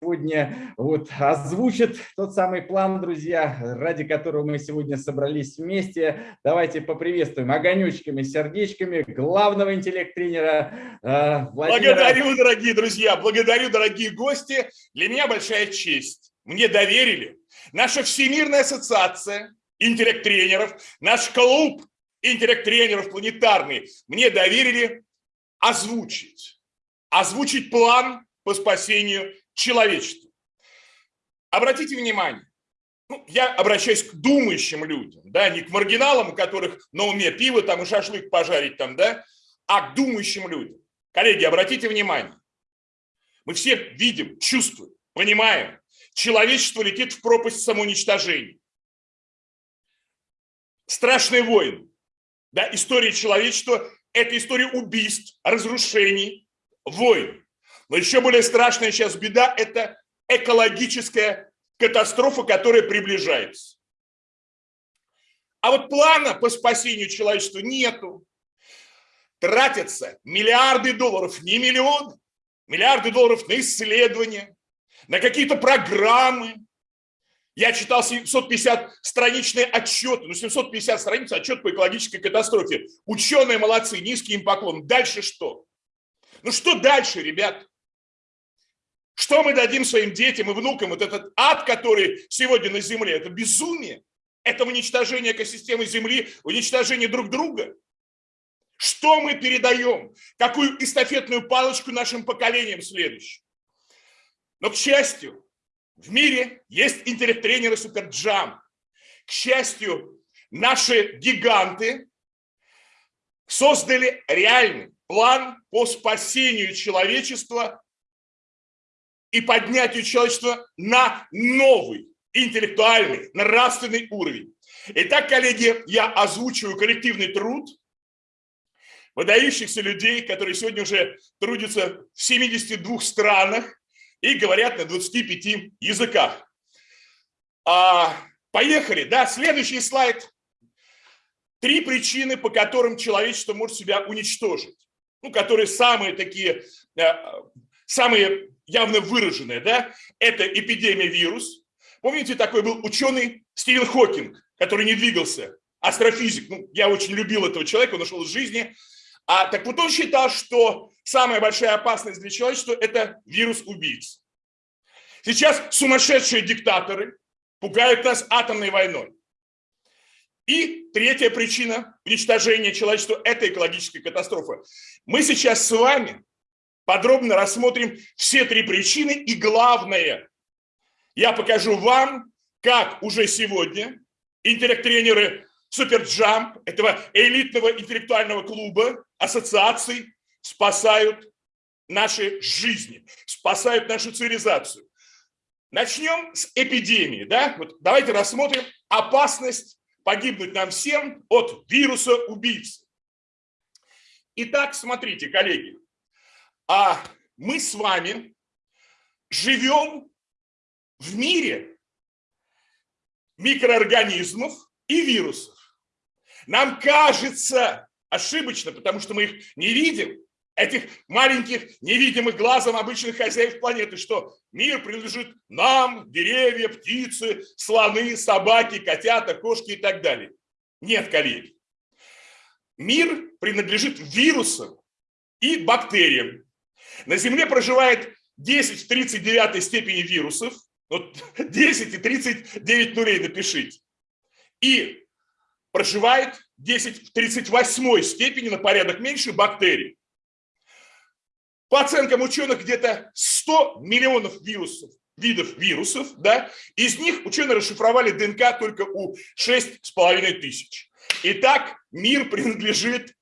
сегодня вот озвучит тот самый план, друзья, ради которого мы сегодня собрались вместе. Давайте поприветствуем огонечками, сердечками главного интеллект-тренера э, Владимира. Благодарю, дорогие друзья, благодарю, дорогие гости. Для меня большая честь. Мне доверили. Наша Всемирная ассоциация интеллект-тренеров, наш клуб интеллект-тренеров планетарный мне доверили озвучить. Озвучить план по спасению человечеству. Обратите внимание, ну, я обращаюсь к думающим людям, да, не к маргиналам, у которых на уме пиво там и шашлык пожарить там, да, а к думающим людям. Коллеги, обратите внимание, мы все видим, чувствуем, понимаем, человечество летит в пропасть самоуничтожения. Страшные войны, да, история человечества – это история убийств, разрушений, войн. Но еще более страшная сейчас беда – это экологическая катастрофа, которая приближается. А вот плана по спасению человечества нету. Тратятся миллиарды долларов, не миллион, миллиарды долларов на исследования, на какие-то программы. Я читал 750-страничные отчеты, ну 750 страниц отчет по экологической катастрофе. Ученые молодцы, низкий им поклон. Дальше что? Ну что дальше, ребят? Что мы дадим своим детям и внукам? Вот этот ад, который сегодня на Земле, это безумие. Это уничтожение экосистемы Земли, уничтожение друг друга. Что мы передаем? Какую эстафетную палочку нашим поколениям следующим? Но, к счастью, в мире есть интеллект-тренеры Суперджам. К счастью, наши гиганты создали реальный план по спасению человечества и поднятию человечества на новый интеллектуальный, нравственный уровень. Итак, коллеги, я озвучиваю коллективный труд выдающихся людей, которые сегодня уже трудятся в 72 странах и говорят на 25 языках. А, поехали, да, следующий слайд. Три причины, по которым человечество может себя уничтожить. Ну, которые самые такие, э, самые явно выраженная, да, это эпидемия вирус. Помните, такой был ученый Стивен Хокинг, который не двигался, астрофизик. Ну, я очень любил этого человека, он ушел из жизни. А, так вот он считал, что самая большая опасность для человечества – это вирус-убийц. Сейчас сумасшедшие диктаторы пугают нас атомной войной. И третья причина уничтожения человечества – это экологическая катастрофа. Мы сейчас с вами подробно рассмотрим все три причины. И главное, я покажу вам, как уже сегодня интеллект-тренеры Суперджамп, этого элитного интеллектуального клуба, ассоциаций, спасают наши жизни, спасают нашу цивилизацию. Начнем с эпидемии. Да? Вот давайте рассмотрим опасность погибнуть нам всем от вируса убийцы. Итак, смотрите, коллеги, а мы с вами живем в мире микроорганизмов и вирусов. Нам кажется ошибочно, потому что мы их не видим, этих маленьких невидимых глазом обычных хозяев планеты, что мир принадлежит нам, деревья, птицы, слоны, собаки, котята, кошки и так далее. Нет, коллеги. Мир принадлежит вирусам и бактериям. На Земле проживает 10 в 39 степени вирусов, вот 10 и 39 нулей напишите, и проживает 10 в 38 степени на порядок меньше бактерий. По оценкам ученых, где-то 100 миллионов вирусов, видов вирусов, да, из них ученые расшифровали ДНК только у 6,5 тысяч. Итак, мир принадлежит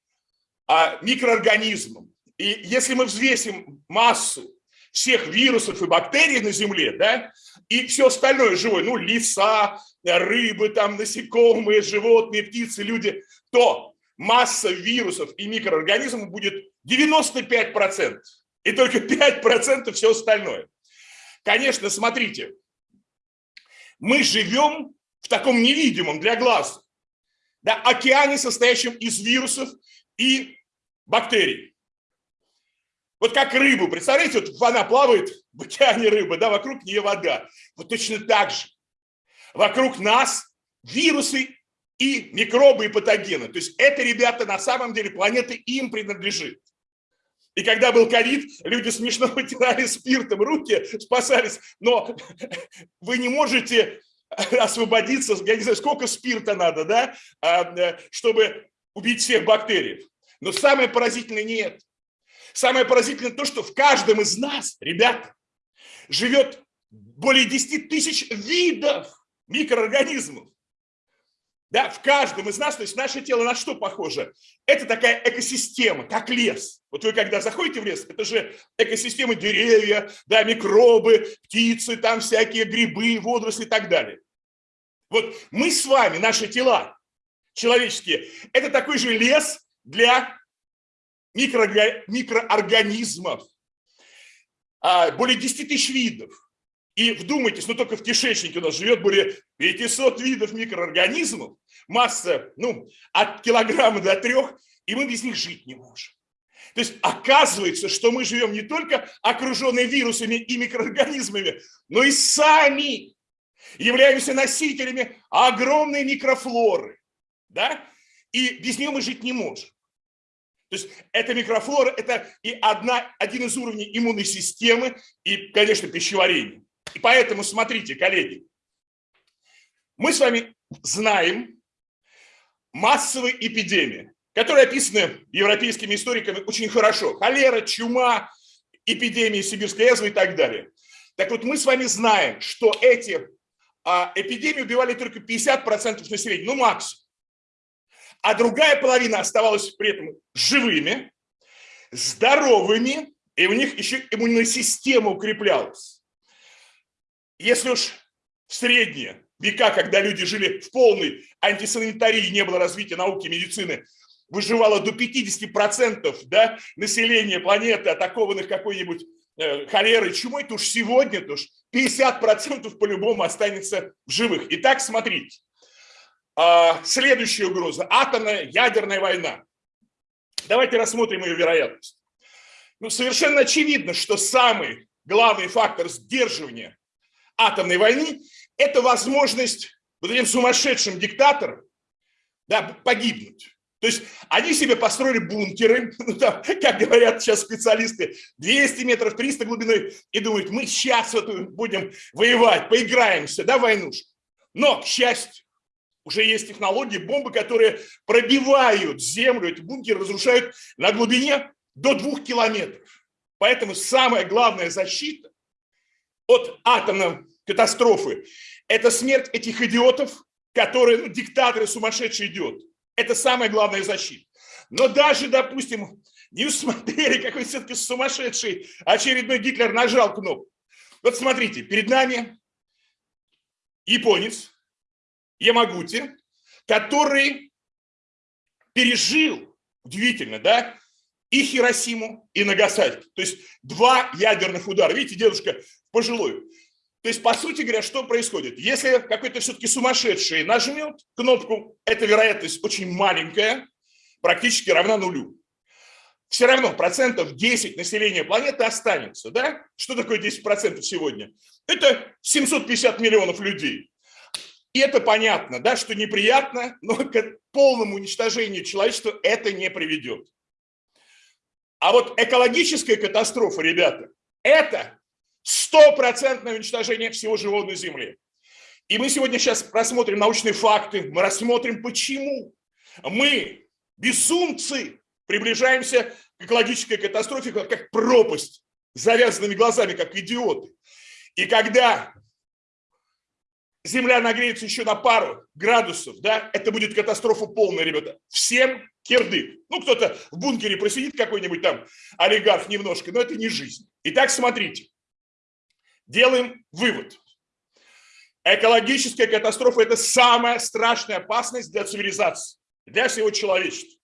а, микроорганизмам. И если мы взвесим массу всех вирусов и бактерий на Земле, да, и все остальное живое, ну, леса, рыбы, там, насекомые, животные, птицы, люди, то масса вирусов и микроорганизмов будет 95%, и только 5% все остальное. Конечно, смотрите, мы живем в таком невидимом для глаз да, океане, состоящем из вирусов и бактерий. Вот как рыбу, представляете, вот она плавает в океане рыба, да, вокруг нее вода. Вот точно так же. Вокруг нас вирусы и микробы и патогены. То есть это, ребята, на самом деле планета им принадлежит. И когда был ковид, люди смешно вытирали спиртом руки, спасались. Но вы не можете освободиться, я не знаю, сколько спирта надо, да, а, э, чтобы убить всех бактерий. Но самое поразительное не это. Самое поразительное то, что в каждом из нас, ребята, живет более 10 тысяч видов микроорганизмов. Да, в каждом из нас, то есть наше тело на что похоже? Это такая экосистема, как лес. Вот вы когда заходите в лес, это же экосистема деревья, да, микробы, птицы, там всякие грибы, водоросли и так далее. Вот мы с вами, наши тела человеческие, это такой же лес для микроорганизмов. А, более 10 тысяч видов. И вдумайтесь, ну только в кишечнике у нас живет более 500 видов микроорганизмов, масса, ну, от килограмма до трех, и мы без них жить не можем. То есть оказывается, что мы живем не только окруженные вирусами и микроорганизмами, но и сами являемся носителями огромной микрофлоры. Да? И без нее мы жить не можем. То есть эта микрофлора – это и одна, один из уровней иммунной системы и, конечно, пищеварения. И поэтому, смотрите, коллеги, мы с вами знаем массовые эпидемии, которые описаны европейскими историками очень хорошо. Холера, чума, эпидемии сибирской язвы и так далее. Так вот, мы с вами знаем, что эти а, эпидемии убивали только 50% населения, ну максимум. А другая половина оставалась при этом живыми, здоровыми, и у них еще иммунная система укреплялась. Если уж в средние века, когда люди жили в полной антисанитарии, не было развития науки, медицины, выживало до 50% да, населения планеты, атакованных какой-нибудь э, холерой, чумой, то уж сегодня то уж 50% по-любому останется в живых. Итак, смотрите. А, следующая угроза – атомная ядерная война. Давайте рассмотрим ее вероятность. Ну, совершенно очевидно, что самый главный фактор сдерживания атомной войны, это возможность вот этим сумасшедшим диктаторам да, погибнуть. То есть они себе построили бункеры, ну, там, как говорят сейчас специалисты, 200 метров, 300 глубиной, и думают, мы сейчас вот будем воевать, поиграемся, да, войнушку. Но, к счастью, уже есть технологии, бомбы, которые пробивают землю, эти бункеры разрушают на глубине до двух километров. Поэтому самая главная защита от атомной катастрофы. Это смерть этих идиотов, которые, ну, диктаторы сумасшедшие идиот. Это самая главная защита. Но даже, допустим, не усмотрели, какой все-таки сумасшедший очередной Гитлер нажал кнопку. Вот смотрите, перед нами японец Ямагути, который пережил, удивительно, да, и Хиросиму, и Нагасаки. То есть два ядерных удара. Видите, дедушка пожилой. То есть, по сути говоря, что происходит? Если какой-то все-таки сумасшедший нажмет кнопку, эта вероятность очень маленькая, практически равна нулю. Все равно процентов 10 населения планеты останется. Да? Что такое 10 процентов сегодня? Это 750 миллионов людей. И это понятно, да, что неприятно, но к полному уничтожению человечества это не приведет. А вот экологическая катастрофа, ребята, это стопроцентное уничтожение всего живого на Земле. И мы сегодня сейчас рассмотрим научные факты, мы рассмотрим, почему мы, безумцы, приближаемся к экологической катастрофе, как пропасть, завязанными глазами, как идиоты. И когда Земля нагреется еще на пару градусов, да, это будет катастрофа полная, ребята. Всем кирдык. Ну, кто-то в бункере просидит какой-нибудь там олигарх немножко, но это не жизнь. Итак, смотрите делаем вывод. Экологическая катастрофа – это самая страшная опасность для цивилизации, для всего человечества.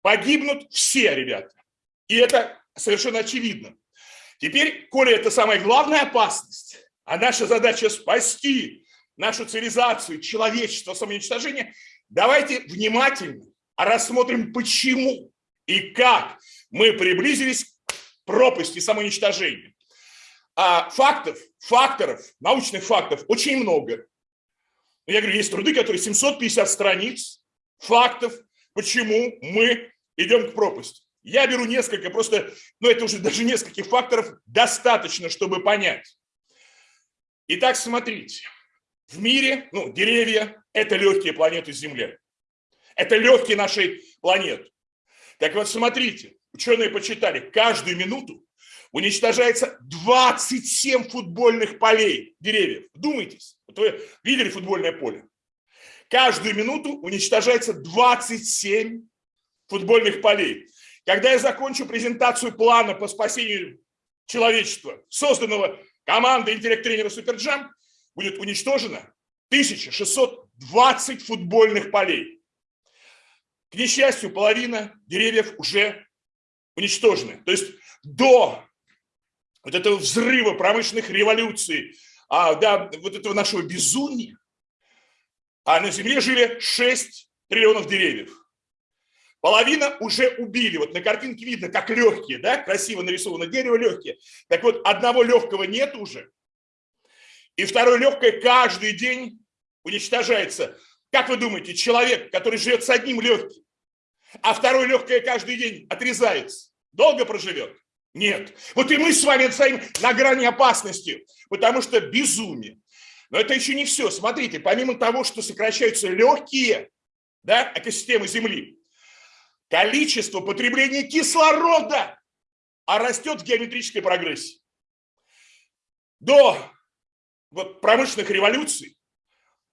Погибнут все, ребята. И это совершенно очевидно. Теперь, коли это самая главная опасность, а наша задача спасти нашу цивилизацию, человечество, самоуничтожение, давайте внимательно рассмотрим, почему и как мы приблизились пропасть и самоуничтожение. А фактов, факторов, научных фактов очень много. Я говорю, есть труды, которые 750 страниц, фактов, почему мы идем к пропасти. Я беру несколько, просто, ну это уже даже нескольких факторов достаточно, чтобы понять. Итак, смотрите. В мире, ну, деревья – это легкие планеты Земли. Это легкие нашей планеты. Так вот, смотрите, ученые почитали, каждую минуту уничтожается 27 футбольных полей деревьев. Думайтесь, вот вы видели футбольное поле? Каждую минуту уничтожается 27 футбольных полей. Когда я закончу презентацию плана по спасению человечества, созданного командой интеллект-тренера Суперджам, будет уничтожено 1620 футбольных полей. К несчастью, половина деревьев уже уничтожены. То есть до вот этого взрыва промышленных революций, а, да, вот этого нашего безумия, а на Земле жили 6 триллионов деревьев. Половина уже убили. Вот на картинке видно, как легкие, да, красиво нарисовано дерево легкие. Так вот, одного легкого нет уже. И второе легкое каждый день уничтожается. Как вы думаете, человек, который живет с одним легким, а второе легкое каждый день отрезается, долго проживет? Нет. Вот и мы с вами стоим на грани опасности, потому что безумие. Но это еще не все. Смотрите, помимо того, что сокращаются легкие да, экосистемы Земли, количество потребления кислорода а растет в геометрической прогрессии. До вот, промышленных революций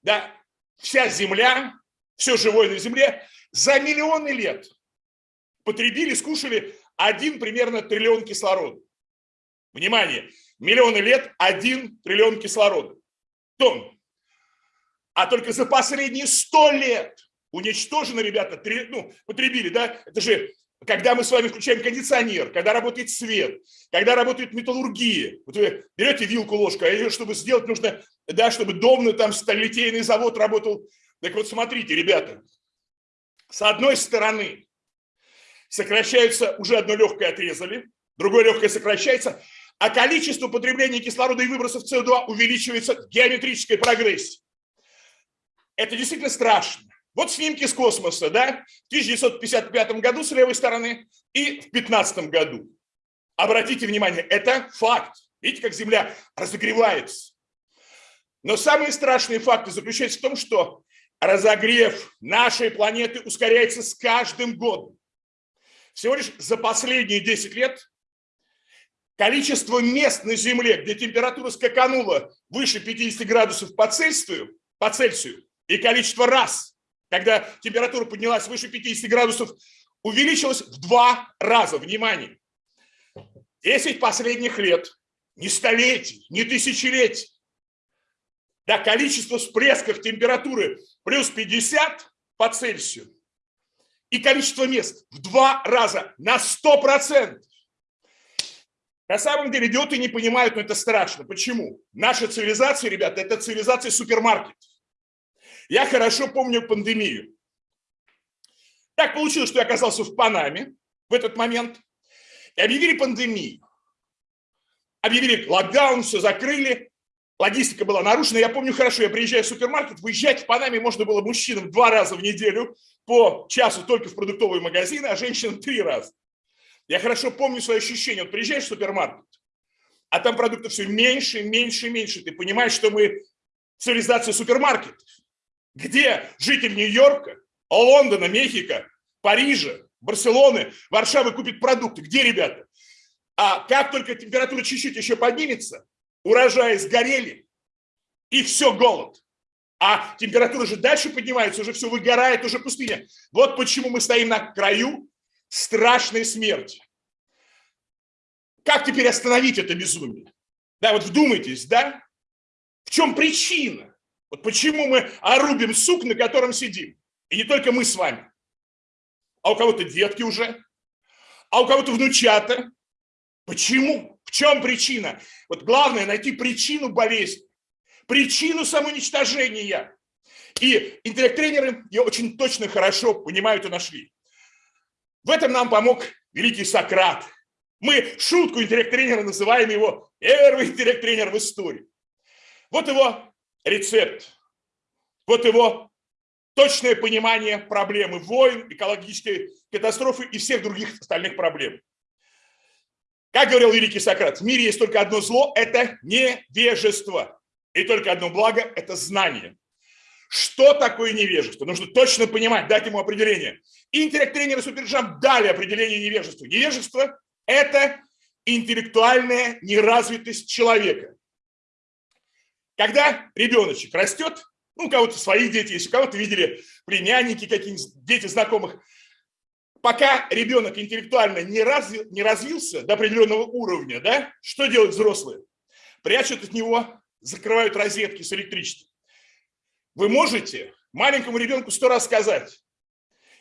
да, вся Земля, все живое на Земле за миллионы лет потребили, скушали один примерно триллион кислорода. Внимание, миллионы лет один триллион кислорода. Тонн. А только за последние сто лет уничтожено, ребята, три, ну, потребили, да, это же когда мы с вами включаем кондиционер, когда работает свет, когда работает металлургия. Вот вы берете вилку, ложку, а ее, чтобы сделать, нужно, да, чтобы домный там сталелитейный завод работал. Так вот, смотрите, ребята, с одной стороны сокращаются, уже одно легкое отрезали, другое легкое сокращается, а количество потребления кислорода и выбросов СО2 увеличивается в геометрической прогрессии. Это действительно страшно. Вот снимки с космоса, да, в 1955 году с левой стороны и в 2015 году. Обратите внимание, это факт. Видите, как Земля разогревается. Но самые страшные факты заключаются в том, что разогрев нашей планеты ускоряется с каждым годом. Всего лишь за последние 10 лет количество мест на Земле, где температура скаканула выше 50 градусов по Цельсию, по Цельсию и количество раз, когда температура поднялась выше 50 градусов, увеличилась в два раза. Внимание! 10 последних лет, не столетий, не тысячелетий, да, количество всплесков температуры плюс 50 по Цельсию и количество мест в два раза, на 100%. На самом деле идиоты не понимают, но это страшно. Почему? Наша цивилизация, ребята, это цивилизация супермаркетов. Я хорошо помню пандемию. Так получилось, что я оказался в Панаме в этот момент. И объявили пандемию. Объявили локдаун, все закрыли. Логистика была нарушена. Я помню хорошо, я приезжаю в супермаркет, выезжать в Панаме можно было мужчинам два раза в неделю по часу только в продуктовые магазины, а женщинам три раза. Я хорошо помню свои ощущения. Вот приезжаешь в супермаркет, а там продуктов все меньше, меньше, меньше. Ты понимаешь, что мы цивилизация супермаркетов. Где житель Нью-Йорка, Лондона, Мехико, Парижа, Барселоны, Варшавы купит продукты? Где, ребята? А как только температура чуть-чуть еще поднимется, урожаи сгорели, и все, голод. А температура же дальше поднимается, уже все выгорает, уже пустыня. Вот почему мы стоим на краю страшной смерти. Как теперь остановить это безумие? Да, вот вдумайтесь, да? В чем причина? Вот почему мы орубим сук, на котором сидим. И не только мы с вами. А у кого-то детки уже, а у кого-то внучата. Почему? В чем причина? Вот главное найти причину болезни, причину самоуничтожения. И интеллект-тренеры ее очень точно хорошо понимают и нашли. В этом нам помог великий Сократ. Мы шутку интеллект-тренера называем его первый интеллект-тренер в истории. Вот его рецепт. Вот его точное понимание проблемы войн, экологической катастрофы и всех других остальных проблем. Как говорил великий Сократ, в мире есть только одно зло – это невежество. И только одно благо – это знание. Что такое невежество? Нужно точно понимать, дать ему определение. интеллект-тренеры Суперджамп дали определение невежества. Невежество – это интеллектуальная неразвитость человека. Когда ребеночек растет, ну, у кого-то свои дети есть, у кого-то видели племянники, какие-нибудь дети знакомых, пока ребенок интеллектуально не, разви, не развился до определенного уровня, да, что делают взрослые? Прячут от него, закрывают розетки с электричеством. Вы можете маленькому ребенку сто раз сказать,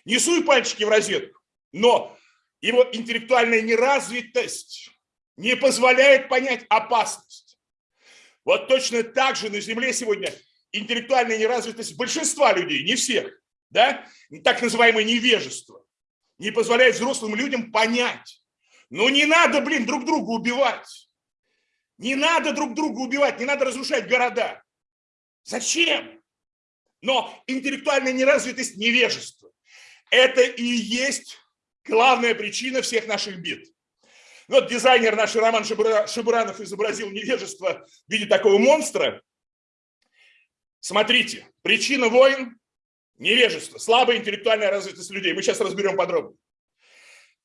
не суй пальчики в розетку, но его интеллектуальная неразвитость не позволяет понять опасность. Вот точно так же на Земле сегодня интеллектуальная неразвитость большинства людей, не всех, да, так называемое невежество не позволяет взрослым людям понять. Ну не надо, блин, друг друга убивать. Не надо друг друга убивать, не надо разрушать города. Зачем? Но интеллектуальная неразвитость, невежество – это и есть главная причина всех наших бед. Вот дизайнер наш Роман Шабуранов изобразил невежество в виде такого монстра. Смотрите, причина войн Невежество, слабая интеллектуальная развитость людей. Мы сейчас разберем подробно.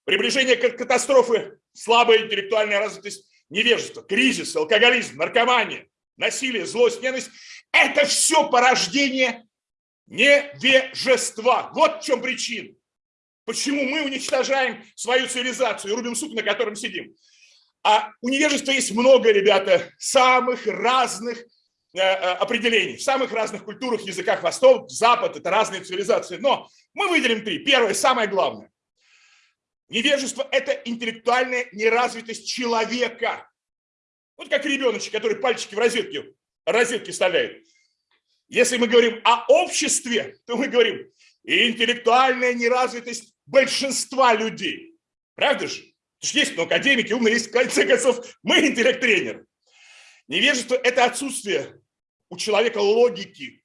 Приближение к катастрофы, слабая интеллектуальная развитость, невежество, кризис, алкоголизм, наркомания, насилие, злость, ненависть. Это все порождение невежества. Вот в чем причина. Почему мы уничтожаем свою цивилизацию и рубим сук, на котором сидим. А у невежества есть много, ребята, самых разных Э, э, определений. В самых разных культурах, языках Восток, Запад – это разные цивилизации. Но мы выделим три. Первое, самое главное. Невежество – это интеллектуальная неразвитость человека. Вот как ребеночек, который пальчики в розетке, розетке вставляет. Если мы говорим о обществе, то мы говорим интеллектуальная неразвитость большинства людей. Правда же? Есть ну, академики, умные, есть, в конце концов, мы интеллект-тренеры. Невежество – это отсутствие у человека логики,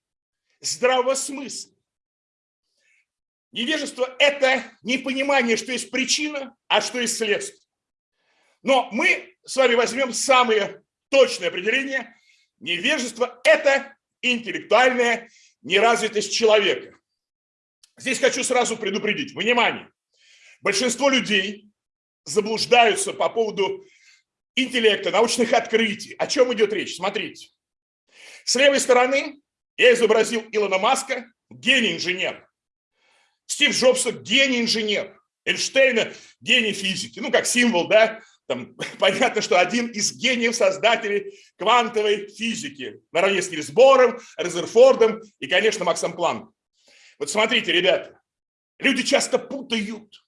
здравого смысла. Невежество – это непонимание, что есть причина, а что есть следствие. Но мы с вами возьмем самое точное определение. Невежество – это интеллектуальная неразвитость человека. Здесь хочу сразу предупредить. Внимание! Большинство людей заблуждаются по поводу интеллекта, научных открытий. О чем идет речь? Смотрите. С левой стороны я изобразил Илона Маска, гений-инженер. Стив Джобса – гений-инженер. Эйнштейна – гений физики. Ну, как символ, да? Там, понятно, что один из гениев создателей квантовой физики. Наравне с Нильс Бором, Резерфордом и, конечно, Максом Планком. Вот смотрите, ребята, люди часто путают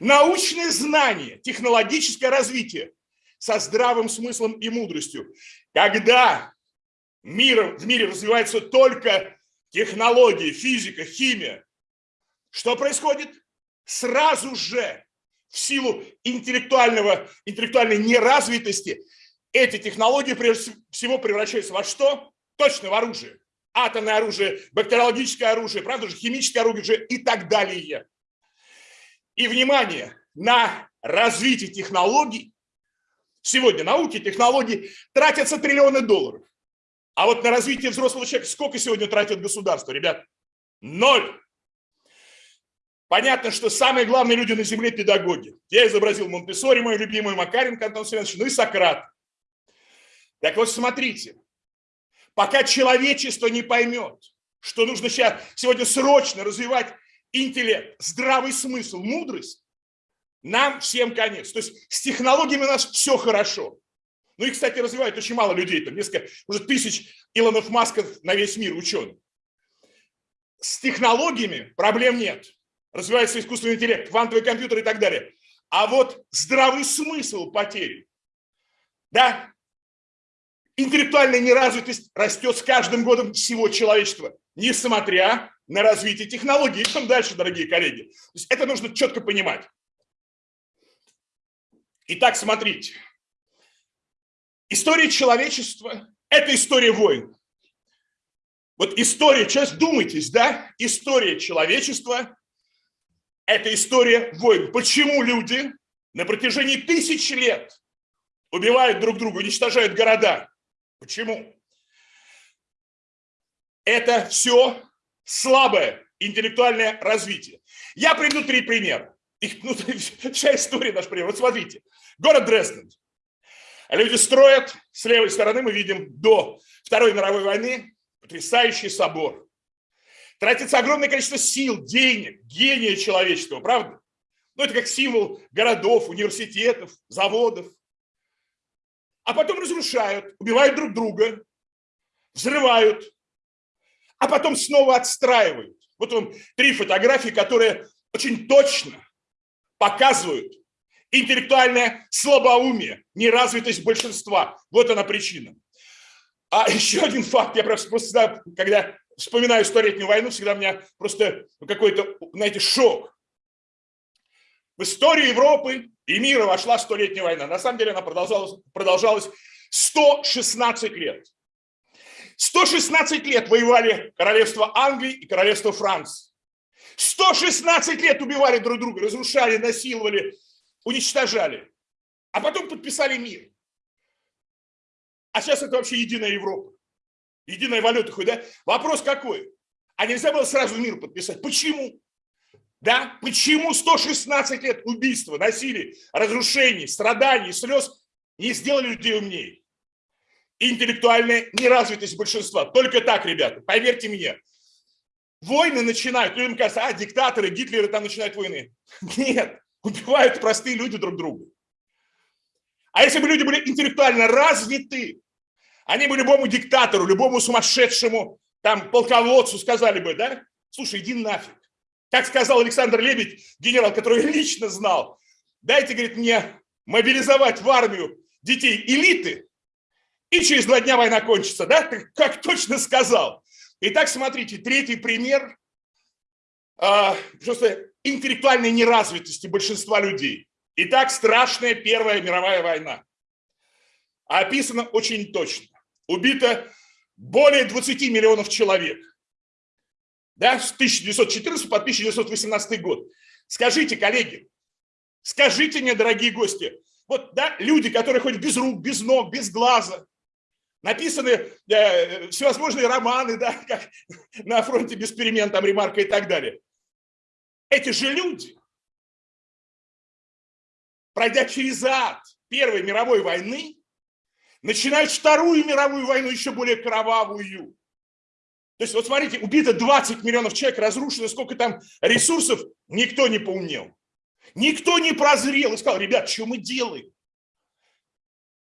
научное знание, технологическое развитие со здравым смыслом и мудростью. Когда миром, в мире развиваются только технологии, физика, химия. Что происходит? Сразу же в силу интеллектуального, интеллектуальной неразвитости эти технологии прежде всего превращаются во что? Точно в оружие. Атомное оружие, бактериологическое оружие, правда же, химическое оружие и так далее. И внимание, на развитие технологий, сегодня науки, технологии тратятся триллионы долларов. А вот на развитие взрослого человека сколько сегодня тратит государство, ребят? Ноль. Понятно, что самые главные люди на земле – педагоги. Я изобразил Монтессори, мой любимый Макаренко Антон Семенович, ну и Сократ. Так вот, смотрите, пока человечество не поймет, что нужно сейчас, сегодня срочно развивать интеллект, здравый смысл, мудрость, нам всем конец. То есть с технологиями у нас все хорошо. Ну и, кстати, развивают очень мало людей, там несколько, уже тысяч Илонов Масков на весь мир ученых. С технологиями проблем нет. Развивается искусственный интеллект, квантовый компьютер и так далее. А вот здравый смысл потери. Да, интеллектуальная неразвитость растет с каждым годом всего человечества, несмотря на развитие технологий. Идем дальше, дорогие коллеги. То есть это нужно четко понимать. Итак, смотрите. История человечества – это история войн. Вот история, сейчас думайтесь, да? История человечества – это история войн. Почему люди на протяжении тысяч лет убивают друг друга, уничтожают города? Почему? Это все слабое интеллектуальное развитие. Я приведу три примера. Их, ну, вся история наш пример. Вот смотрите. Город Дрезден. Люди строят, с левой стороны мы видим до Второй мировой войны потрясающий собор. Тратится огромное количество сил, денег, гения человеческого, правда? Ну, это как символ городов, университетов, заводов. А потом разрушают, убивают друг друга, взрывают, а потом снова отстраивают. Вот вам три фотографии, которые очень точно показывают интеллектуальное слабоумие, неразвитость большинства. Вот она причина. А еще один факт, я просто, просто когда вспоминаю столетнюю войну, всегда у меня просто какой-то, знаете, шок. В историю Европы и мира вошла столетняя война. На самом деле она продолжалась, продолжалась 116 лет. 116 лет воевали королевство Англии и королевство Франции. 116 лет убивали друг друга, разрушали, насиловали, уничтожали. А потом подписали мир. А сейчас это вообще единая Европа. Единая валюта хоть, да? Вопрос какой? А нельзя было сразу мир подписать. Почему? Да? Почему 116 лет убийства, насилия, разрушений, страданий, слез не сделали людей умнее? Интеллектуальная неразвитость большинства. Только так, ребята, поверьте мне. Войны начинают, людям кажется, а, диктаторы, Гитлеры там начинают войны. Нет, убивают простые люди друг друга. А если бы люди были интеллектуально развиты, они бы любому диктатору, любому сумасшедшему там полководцу сказали бы, да, слушай, иди нафиг. Как сказал Александр Лебедь, генерал, который лично знал, дайте, говорит, мне мобилизовать в армию детей элиты, и через два дня война кончится, да, как точно сказал. Итак, смотрите, третий пример э, просто интеллектуальной неразвитости большинства людей. Итак, страшная Первая мировая война. Описано очень точно. Убито более 20 миллионов человек. Да, с 1914 по 1918 год. Скажите, коллеги, скажите мне, дорогие гости, вот да, люди, которые ходят без рук, без ног, без глаза, написаны э, всевозможные романы, да, как на фронте без перемен, там, ремарка и так далее. Эти же люди пройдя через ад Первой мировой войны, начинают Вторую мировую войну еще более кровавую. То есть, вот смотрите, убито 20 миллионов человек, разрушено сколько там ресурсов, никто не поумнел. Никто не прозрел и сказал, ребят, что мы делаем?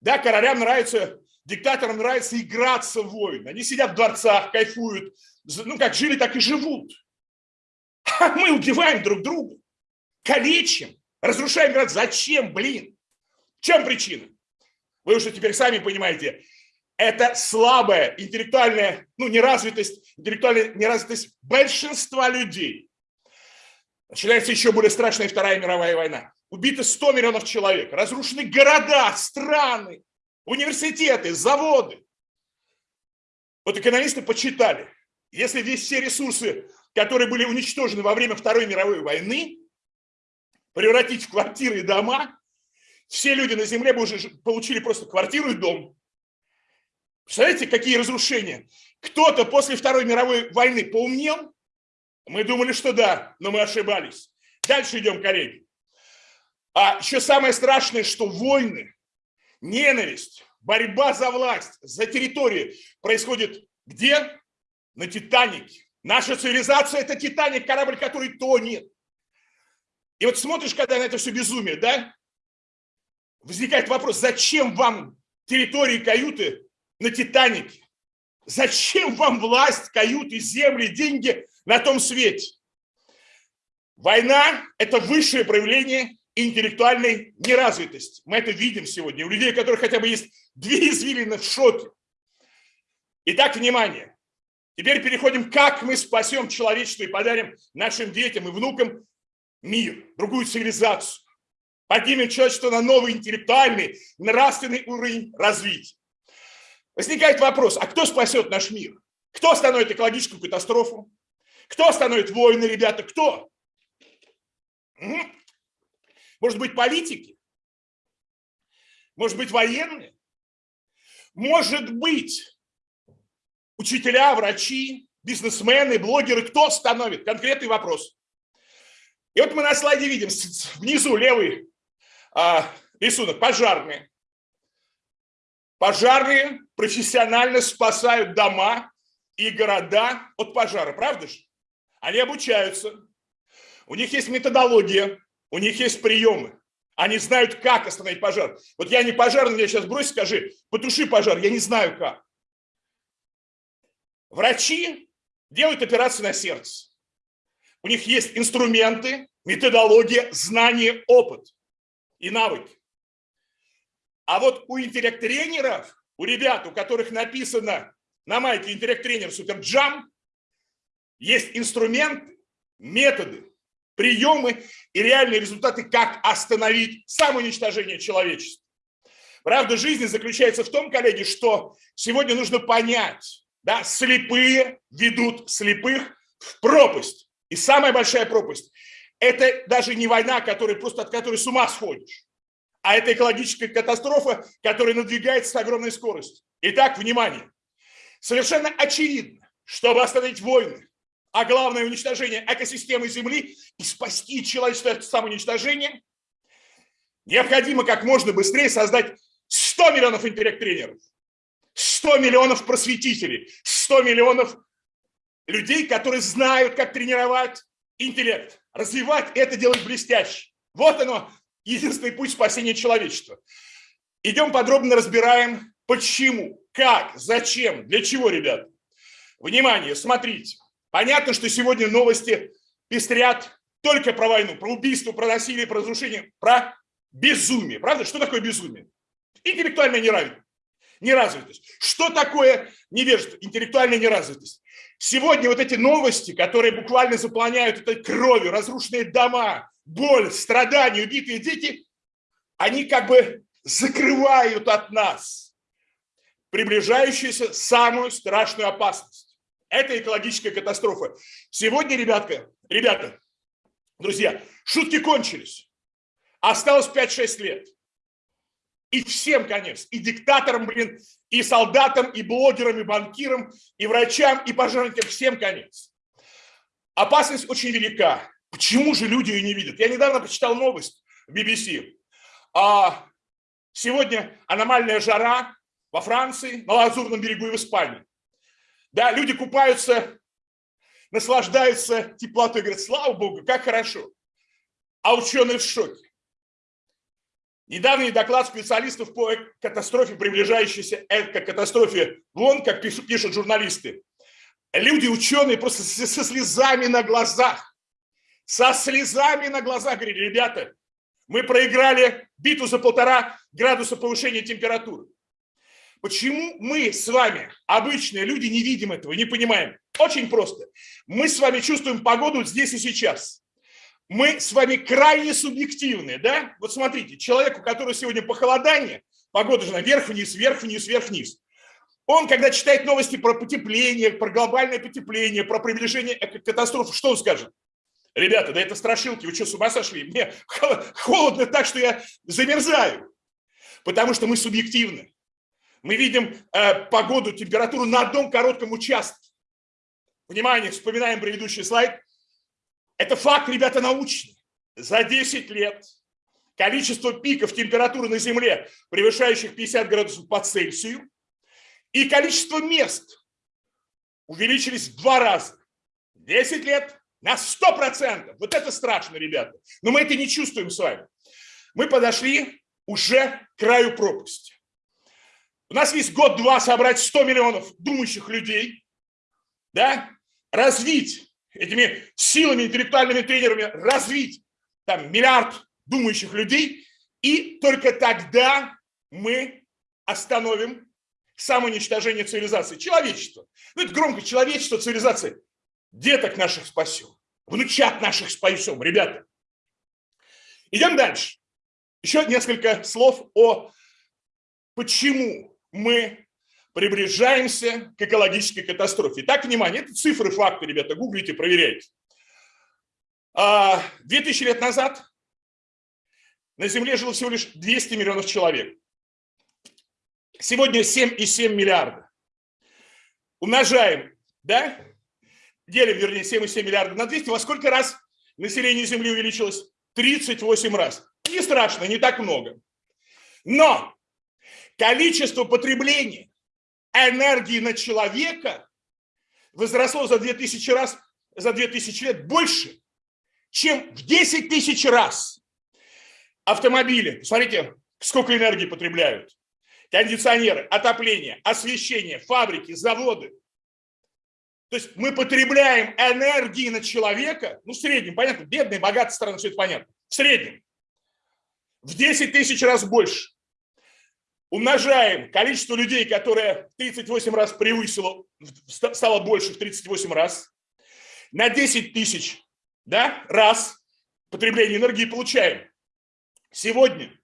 Да, королям нравится, диктаторам нравится играться в войны. Они сидят в дворцах, кайфуют. Ну, как жили, так и живут. А мы убиваем друг друга, калечим. Разрушаем город. Зачем, блин? В чем причина? Вы уже теперь сами понимаете. Это слабая интеллектуальная, ну, неразвитость, интеллектуальная неразвитость большинства людей. Начинается еще более страшная Вторая мировая война. Убито 100 миллионов человек, разрушены города, страны, университеты, заводы. Вот экономисты почитали, если здесь все ресурсы, которые были уничтожены во время Второй мировой войны, превратить в квартиры и дома, все люди на земле бы уже получили просто квартиру и дом. Представляете, какие разрушения? Кто-то после Второй мировой войны поумнел? Мы думали, что да, но мы ошибались. Дальше идем, коллеги. А еще самое страшное, что войны, ненависть, борьба за власть, за территорию происходит где? На Титанике. Наша цивилизация – это Титаник, корабль, который тонет. И вот смотришь, когда на это все безумие, да, возникает вопрос, зачем вам территории каюты на Титанике? Зачем вам власть, каюты, земли, деньги на том свете? Война – это высшее проявление интеллектуальной неразвитости. Мы это видим сегодня. У людей, у которых хотя бы есть две извилины в шоке. Итак, внимание. Теперь переходим, как мы спасем человечество и подарим нашим детям и внукам мир, другую цивилизацию. поднимем человечество на новый интеллектуальный, нравственный уровень развития. Возникает вопрос, а кто спасет наш мир? Кто остановит экологическую катастрофу? Кто остановит войны, ребята? Кто? Может быть, политики? Может быть, военные? Может быть, учителя, врачи, бизнесмены, блогеры? Кто остановит? Конкретный вопрос. И вот мы на слайде видим внизу левый а, рисунок, пожарные. Пожарные профессионально спасают дома и города от пожара, правда же? Они обучаются, у них есть методология, у них есть приемы. Они знают, как остановить пожар. Вот я не пожарный, я сейчас брось, скажи, потуши пожар, я не знаю как. Врачи делают операции на сердце. У них есть инструменты, методология, знания, опыт и навыки. А вот у интеллект-тренеров, у ребят, у которых написано на майке интеллект-тренер Суперджам, есть инструменты, методы, приемы и реальные результаты, как остановить самоуничтожение человечества. Правда жизни заключается в том, коллеги, что сегодня нужно понять, да, слепые ведут слепых в пропасть. И самая большая пропасть – это даже не война, которая, просто от которой с ума сходишь а это экологическая катастрофа, которая надвигается с огромной скоростью. Итак, внимание. Совершенно очевидно, чтобы остановить войны, а главное уничтожение экосистемы Земли и спасти человечество от самоуничтожения, необходимо как можно быстрее создать 100 миллионов интеллект-тренеров, 100 миллионов просветителей, 100 миллионов людей, которые знают, как тренировать интеллект, развивать это делать блестяще. Вот оно, единственный путь спасения человечества. Идем подробно разбираем, почему, как, зачем, для чего, ребят. Внимание, смотрите. Понятно, что сегодня новости пестрят только про войну, про убийство, про насилие, про разрушение, про безумие. Правда? Что такое безумие? Интеллектуальная неравенность. Неразвитость. Что такое невежество? Интеллектуальная неразвитость. Сегодня вот эти новости, которые буквально заполняют этой кровью, разрушенные дома, боль, страдания, убитые дети, они как бы закрывают от нас приближающуюся самую страшную опасность. Это экологическая катастрофа. Сегодня, ребятка, ребята, друзья, шутки кончились. Осталось 5-6 лет. И всем конец. И диктаторам, блин, и солдатам, и блогерам, и банкирам, и врачам, и пожарникам. Всем конец. Опасность очень велика. Почему же люди ее не видят? Я недавно почитал новость в BBC. А сегодня аномальная жара во Франции, на Лазурном берегу и в Испании. Да, люди купаются, наслаждаются теплотой, говорят, слава богу, как хорошо. А ученые в шоке. Недавний доклад специалистов по катастрофе, приближающейся к катастрофе вон, как пишут журналисты. Люди, ученые, просто со слезами на глазах со слезами на глазах говорили, ребята, мы проиграли битву за полтора градуса повышения температуры. Почему мы с вами, обычные люди, не видим этого, не понимаем? Очень просто. Мы с вами чувствуем погоду здесь и сейчас. Мы с вами крайне субъективны, да? Вот смотрите, человек, у которого сегодня похолодание, погода же на вверх-вниз, вверх-вниз, вверх-вниз. Он, когда читает новости про потепление, про глобальное потепление, про приближение катастрофы, что он скажет? Ребята, да это страшилки, вы что, с ума сошли? Мне холодно так, что я замерзаю. Потому что мы субъективны. Мы видим э, погоду, температуру на одном коротком участке. Внимание, вспоминаем предыдущий слайд. Это факт, ребята, научный. За 10 лет количество пиков температуры на Земле, превышающих 50 градусов по Цельсию, и количество мест увеличились в два раза. 10 лет на 100%. Вот это страшно, ребята. Но мы это не чувствуем с вами. Мы подошли уже к краю пропасти. У нас есть год-два собрать 100 миллионов думающих людей, да, развить этими силами, интеллектуальными тренерами, развить там миллиард думающих людей, и только тогда мы остановим самоуничтожение цивилизации, человечества. Ну, это громко, человечество, цивилизация деток наших спасем, внучат наших спасем, ребята. Идем дальше. еще несколько слов о почему мы приближаемся к экологической катастрофе. Так, внимание, это цифры, факты, ребята, гуглите, проверяйте. 2000 а, лет назад на Земле жило всего лишь 200 миллионов человек. Сегодня 7,7 миллиарда. Умножаем, да? Делим, вернее, 7,7 миллиарда на 200. Во сколько раз население Земли увеличилось? 38 раз. Не страшно, не так много. Но количество потребления энергии на человека возросло за 2000 раз, за 2000 лет больше, чем в 10 тысяч раз. Автомобили, смотрите, сколько энергии потребляют. Кондиционеры, отопление, освещение, фабрики, заводы. То есть мы потребляем энергии на человека, ну в среднем, понятно, бедные, богатые страны, все это понятно, в среднем, в 10 тысяч раз больше. Умножаем количество людей, которое 38 раз превысило, стало больше в 38 раз, на 10 тысяч да, раз потребление энергии получаем. Сегодня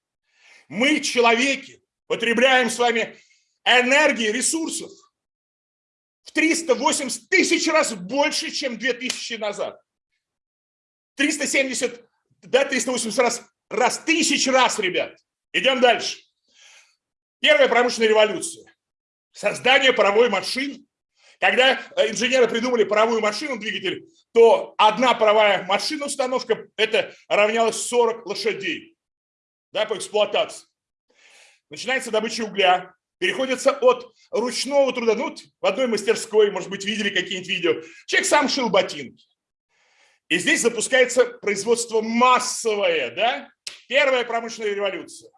мы, человеки, потребляем с вами энергии, ресурсов в 380 тысяч раз больше, чем 2000 назад. 370, да, 380 раз, раз, тысяч раз, ребят. Идем дальше. Первая промышленная революция. Создание паровой машины. Когда э, инженеры придумали паровую машину, двигатель, то одна паровая машина, установка, это равнялось 40 лошадей да, по эксплуатации. Начинается добыча угля, переходится от ручного труда, ну, в одной мастерской, может быть, видели какие-нибудь видео, человек сам шил ботинки. И здесь запускается производство массовое, да, первая промышленная революция.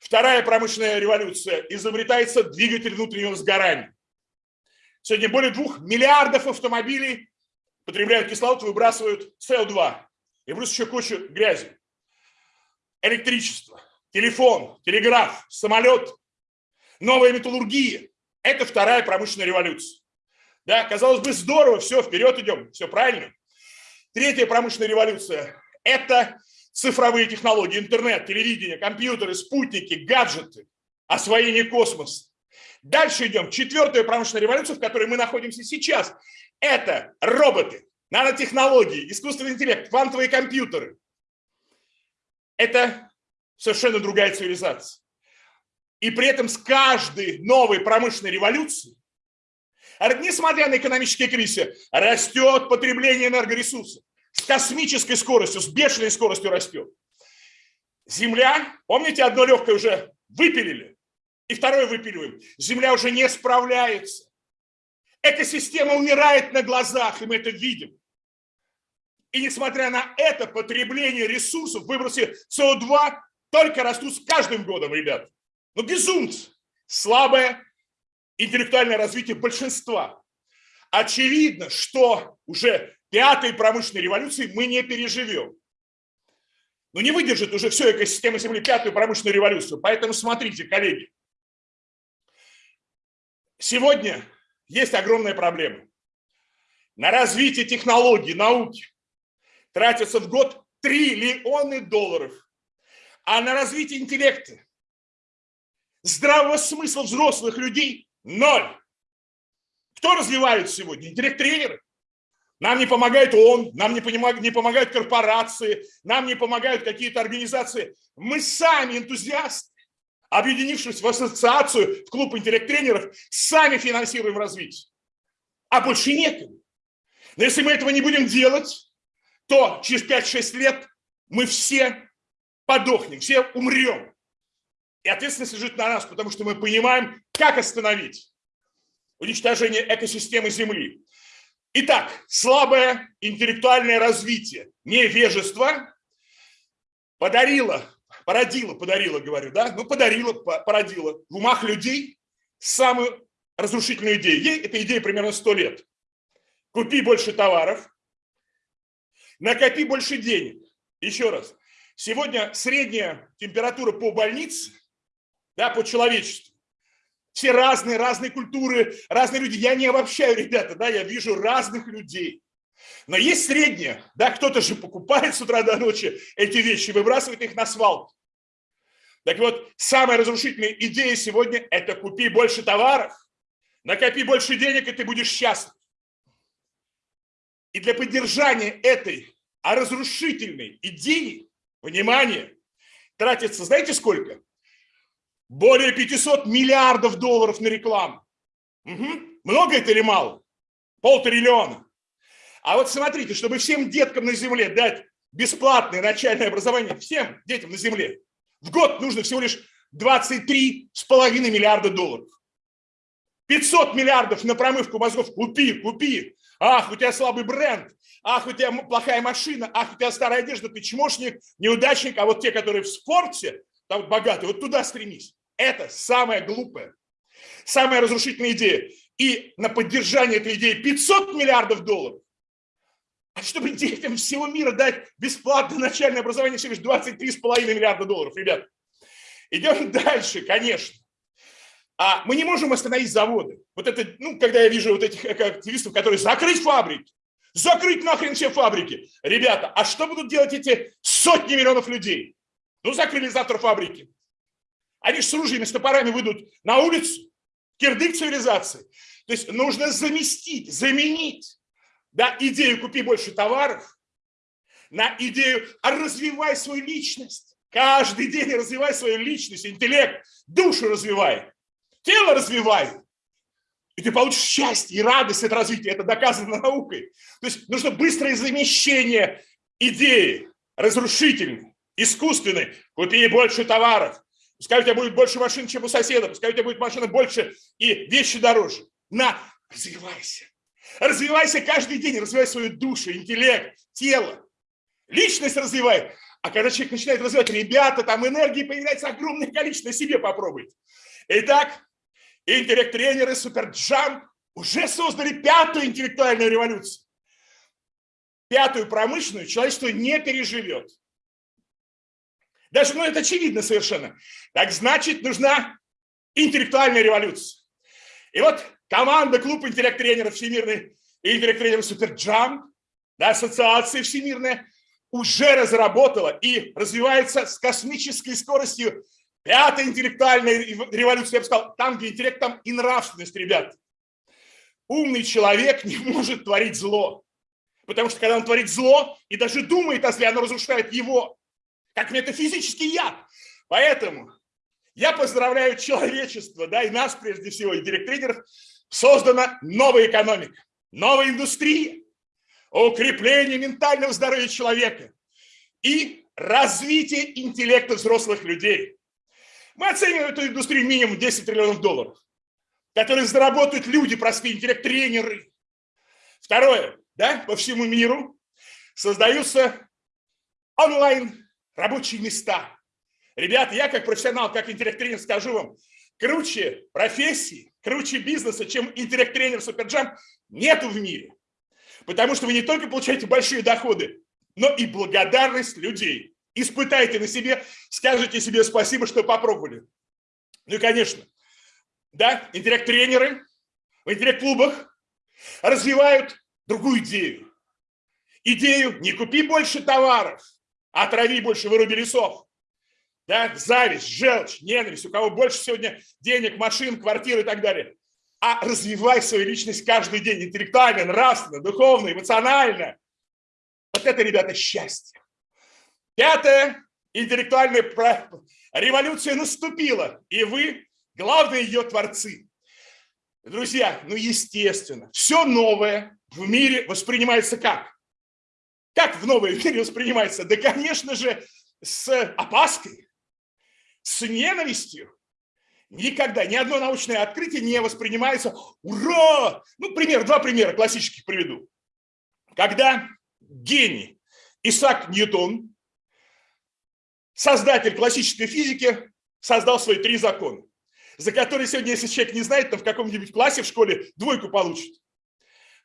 Вторая промышленная революция. Изобретается двигатель внутреннего сгорания. Сегодня более двух миллиардов автомобилей потребляют кислород, выбрасывают СО2. И плюс еще кучу грязи. Электричество, телефон, телеграф, самолет, новая металлургия. Это вторая промышленная революция. Да, казалось бы, здорово, все, вперед идем, все правильно. Третья промышленная революция – это цифровые технологии, интернет, телевидение, компьютеры, спутники, гаджеты, освоение космоса. Дальше идем. Четвертая промышленная революция, в которой мы находимся сейчас. Это роботы, нанотехнологии, искусственный интеллект, квантовые компьютеры. Это совершенно другая цивилизация. И при этом с каждой новой промышленной революцией, несмотря на экономические кризисы, растет потребление энергоресурсов с космической скоростью, с бешеной скоростью растет. Земля, помните, одно легкое уже выпилили, и второе выпиливаем. Земля уже не справляется. Экосистема умирает на глазах, и мы это видим. И несмотря на это, потребление ресурсов, выбросы СО2 только растут с каждым годом, ребят. Ну, безумцы. Слабое интеллектуальное развитие большинства. Очевидно, что уже пятой промышленной революции мы не переживем. Но не выдержит уже все экосистема Земли пятую промышленную революцию. Поэтому смотрите, коллеги. Сегодня есть огромная проблема. На развитие технологий, науки тратится в год триллионы долларов. А на развитие интеллекта, здравого смысла взрослых людей – ноль. Кто развивает сегодня? Интеллект-тренеры. Нам не помогает ООН, нам не помогают, не помогают корпорации, нам не помогают какие-то организации. Мы сами энтузиасты, объединившись в ассоциацию, в клуб интеллект-тренеров, сами финансируем развитие. А больше некому. Но если мы этого не будем делать, то через 5-6 лет мы все подохнем, все умрем. И ответственность лежит на нас, потому что мы понимаем, как остановить уничтожение экосистемы Земли. Итак, слабое интеллектуальное развитие, невежество подарило, породило, подарило, говорю, да, ну подарило, породило в умах людей самую разрушительную идею. Ей эта идея примерно 100 лет. Купи больше товаров, накопи больше денег. Еще раз, сегодня средняя температура по больнице, да, по человечеству, все разные, разные культуры, разные люди. Я не обобщаю, ребята, да, я вижу разных людей. Но есть среднее, да, кто-то же покупает с утра до ночи эти вещи, выбрасывает их на свалку. Так вот, самая разрушительная идея сегодня – это купи больше товаров, накопи больше денег, и ты будешь счастлив. И для поддержания этой разрушительной идеи, внимание, тратится, знаете сколько? Более 500 миллиардов долларов на рекламу. Угу. Много это или мало? Полтриллиона. А вот смотрите, чтобы всем деткам на земле дать бесплатное начальное образование, всем детям на земле, в год нужно всего лишь 23,5 миллиарда долларов. 500 миллиардов на промывку мозгов купи, купи. Ах, у тебя слабый бренд, ах, у тебя плохая машина, ах, у тебя старая одежда, ты чмошник, неудачник, а вот те, которые в спорте, там богатые, вот туда стремись. Это самое глупое, самая разрушительная идея. И на поддержание этой идеи 500 миллиардов долларов. А чтобы детям всего мира дать бесплатное начальное образование всего лишь 23,5 миллиарда долларов, ребят. Идем дальше, конечно. А мы не можем остановить заводы. Вот это, ну, когда я вижу вот этих активистов, которые закрыть фабрики, закрыть нахрен все фабрики. Ребята, а что будут делать эти сотни миллионов людей? Ну, закрыли завтра фабрики. Они же с ружьями, с топорами выйдут на улицу, кирдык цивилизации. То есть нужно заместить, заменить да, идею «купи больше товаров» на идею «а развивай свою личность». Каждый день развивай свою личность, интеллект, душу развивай, тело развивай. И ты получишь счастье и радость от развития. Это доказано наукой. То есть нужно быстрое замещение идеи разрушительной, искусственной. Купи больше товаров, Пускай у тебя будет больше машин, чем у соседа, пускай у тебя будет машина больше и вещи дороже. На, развивайся. Развивайся каждый день, развивай свою душу, интеллект, тело. Личность развивай. А когда человек начинает развивать, ребята, там энергии появляется огромное количество, себе попробуйте. Итак, интеллект-тренеры Суперджамп уже создали пятую интеллектуальную революцию. Пятую промышленную человечество не переживет. Даже, ну, это очевидно совершенно. Так значит, нужна интеллектуальная революция. И вот команда клуб интеллект-тренеров всемирный и интеллект-тренеров Суперджамп, да, ассоциация всемирная, уже разработала и развивается с космической скоростью пятая интеллектуальная революция, я бы сказал, там, где интеллект, там и нравственность, ребят. Умный человек не может творить зло. Потому что когда он творит зло и даже думает, если оно разрушает его, как метафизический яд. Поэтому я поздравляю человечество, да, и нас прежде всего, и директренеров, создана новая экономика, новая индустрия, укрепление ментального здоровья человека и развитие интеллекта взрослых людей. Мы оцениваем эту индустрию минимум 10 триллионов долларов, которые заработают люди, простые интеллект-тренеры. Второе, да, по всему миру создаются онлайн рабочие места. Ребята, я как профессионал, как интеллект-тренер скажу вам, круче профессии, круче бизнеса, чем интеллект-тренер Суперджамп нету в мире. Потому что вы не только получаете большие доходы, но и благодарность людей. Испытайте на себе, скажите себе спасибо, что попробовали. Ну и, конечно, да, интеллект-тренеры в интеллект-клубах развивают другую идею. Идею «не купи больше товаров», Отрави больше, выруби лесов. Да? Зависть, желчь, ненависть, у кого больше сегодня денег, машин, квартир и так далее. А развивай свою личность каждый день, интеллектуально, нравственно, духовно, эмоционально. Вот это, ребята, счастье. Пятое, интеллектуальная революция наступила, и вы главные ее творцы. Друзья, ну естественно, все новое в мире воспринимается как? Как в новом мире воспринимается? Да, конечно же, с опаской, с ненавистью. Никогда ни одно научное открытие не воспринимается «Ура!». Ну, пример, два примера классических приведу. Когда гений Исаак Ньютон, создатель классической физики, создал свои три закона, за которые сегодня, если человек не знает, то в каком-нибудь классе в школе двойку получит.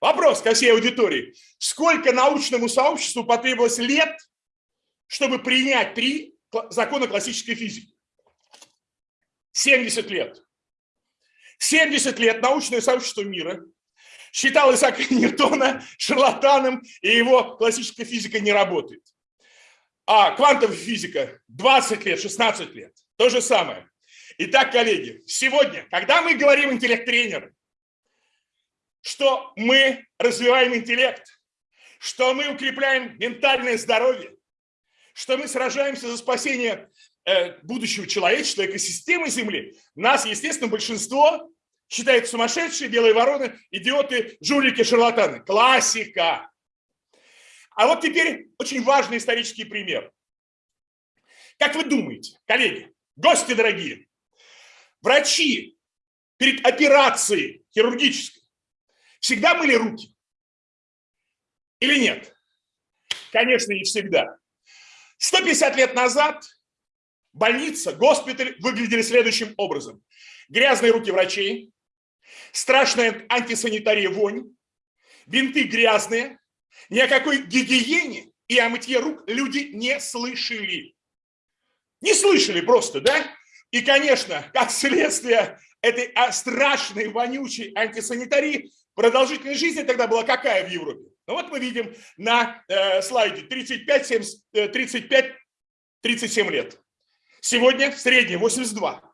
Вопрос ко всей аудитории. Сколько научному сообществу потребовалось лет, чтобы принять три закона классической физики? 70 лет. 70 лет научное сообщество мира считало Исаака Ньютона шарлатаном, и его классическая физика не работает. А квантовая физика 20 лет, 16 лет. То же самое. Итак, коллеги, сегодня, когда мы говорим интеллект-тренеры, что мы развиваем интеллект, что мы укрепляем ментальное здоровье, что мы сражаемся за спасение э, будущего человечества, экосистемы Земли, нас, естественно, большинство считает сумасшедшие, белые вороны, идиоты, жулики, шарлатаны. Классика. А вот теперь очень важный исторический пример. Как вы думаете, коллеги, гости дорогие, врачи перед операцией хирургической всегда мыли руки? Или нет? Конечно, не всегда. 150 лет назад больница, госпиталь выглядели следующим образом. Грязные руки врачей, страшная антисанитария вонь, бинты грязные, ни о какой гигиене и о мытье рук люди не слышали. Не слышали просто, да? И, конечно, как следствие этой а, страшной, вонючей антисанитарии, продолжительность жизни тогда была какая в Европе? Ну вот мы видим на э, слайде 35-37 э, лет. Сегодня в среднем 82.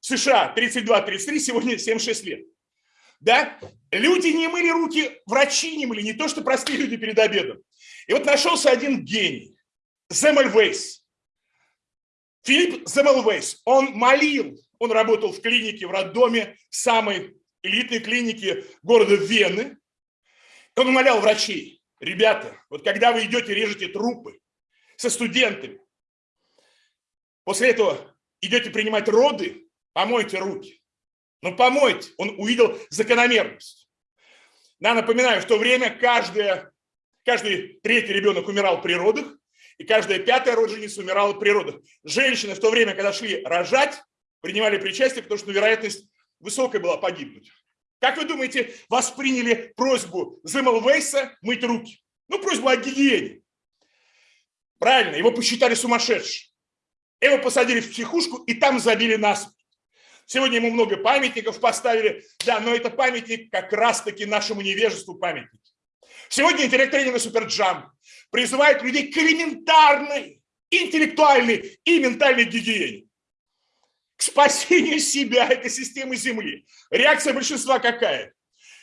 США 32-33, сегодня 76 лет. Да? Люди не мыли руки, врачи не мыли, не то что простые люди перед обедом. И вот нашелся один гений, Земельвейс. Филипп Земельвейс, он молил, он работал в клинике, в роддоме, самой элитной клинике города Вены. Он умолял врачей, ребята, вот когда вы идете, режете трупы со студентами, после этого идете принимать роды, помойте руки. Ну, помойте. Он увидел закономерность. Я напоминаю, в то время каждая, каждый третий ребенок умирал при родах, и каждая пятая родственница умирала при родах. Женщины в то время, когда шли рожать, принимали причастие, потому что вероятность высокая была погибнуть. Как вы думаете, восприняли просьбу Земелвейса мыть руки? Ну, просьбу о гигиене. Правильно, его посчитали сумасшедшим. Его посадили в психушку и там забили насмерть. Сегодня ему много памятников поставили, да, но это памятник как раз-таки нашему невежеству памятник. Сегодня интеллект-тренеры Суперджам призывают людей к элементарной, интеллектуальной и ментальной гигиене. Спасению себя, экосистемы Земли. Реакция большинства какая?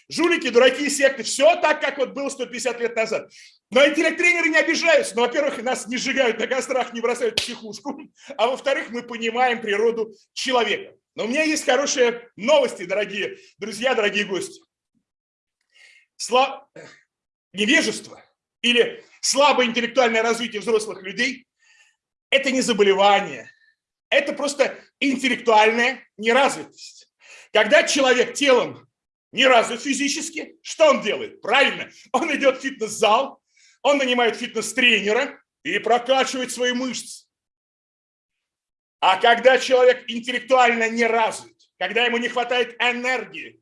Жулики, дураки, секты. Все так, как вот было 150 лет назад. Но интеллект-тренеры не обижаются. Но, во-первых, нас не сжигают на кострах, не бросают в психушку. А во-вторых, мы понимаем природу человека. Но у меня есть хорошие новости, дорогие друзья, дорогие гости. Сла... Невежество или слабое интеллектуальное развитие взрослых людей – это не заболевание, это просто интеллектуальная неразвитость. Когда человек телом не развит физически, что он делает? Правильно, он идет в фитнес-зал, он нанимает фитнес-тренера и прокачивает свои мышцы. А когда человек интеллектуально не развит, когда ему не хватает энергии,